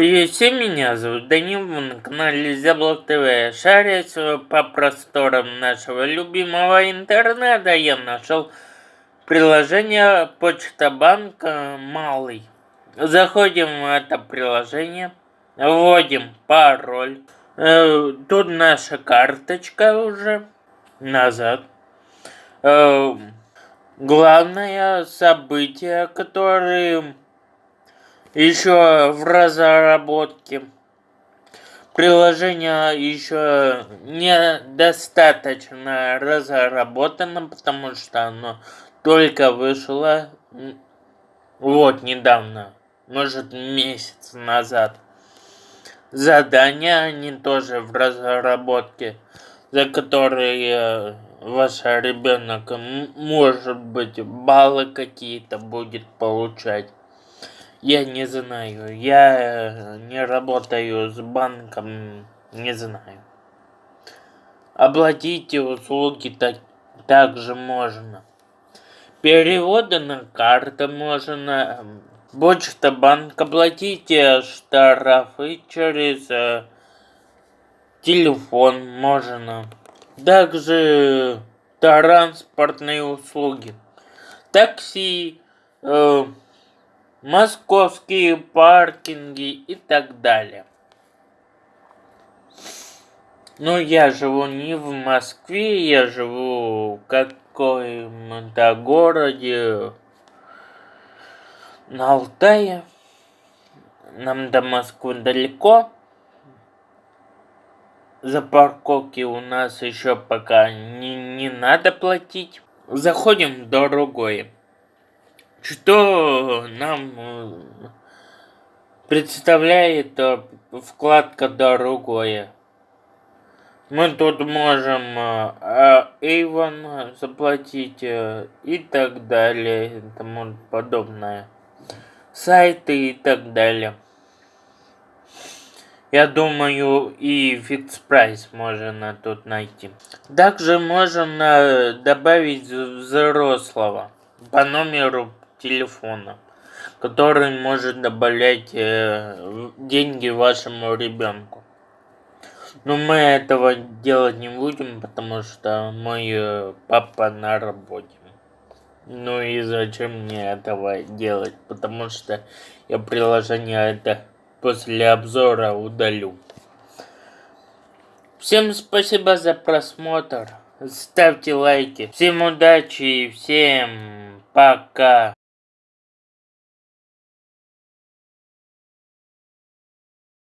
Привет всем, меня зовут Данил, вы на канале Зяблок ТВ. Шарясь по просторам нашего любимого интернета, я нашел приложение Почта Банка Малый. Заходим в это приложение, вводим пароль. Э, тут наша карточка уже назад. Э, главное событие, которое еще в разработке. Приложение еще недостаточно разработано, потому что оно только вышло вот недавно, может месяц назад. Задания они тоже в разработке, за которые ваш ребенок может быть баллы какие-то будет получать. Я не знаю. Я не работаю с банком, не знаю. Оплатить услуги так, также можно. Переводы на карту можно. Почта банк оплатите штрафы через э, телефон можно. Также транспортные услуги. Такси, э, московские паркинги и так далее. Но я живу не в Москве, я живу в каком-то городе на Алтае. Нам до Москвы далеко. За парковки у нас еще пока не, не надо платить. Заходим в другое что нам э, представляет э, вкладка «Другое». Мы тут можем Avon э, заплатить и так далее и тому подобное. Сайты и так далее. Я думаю, и фикс прайс можно тут найти. Также можно добавить взрослого по номеру телефона, который может добавлять э, деньги вашему ребенку. Но мы этого делать не будем, потому что мой э, папа на работе. Ну и зачем мне этого делать? Потому что я приложение это после обзора удалю. Всем спасибо за просмотр. Ставьте лайки. Всем удачи и всем пока.